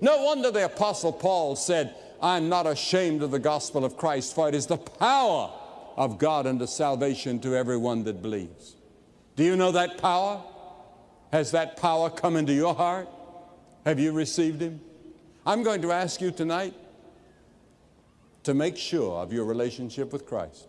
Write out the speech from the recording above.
No wonder the Apostle Paul said, I'm not ashamed of the gospel of Christ, for it is the power of God unto salvation to everyone that believes. Do you know that power? Has that power come into your heart? Have you received Him? I'm going to ask you tonight to make sure of your relationship with Christ.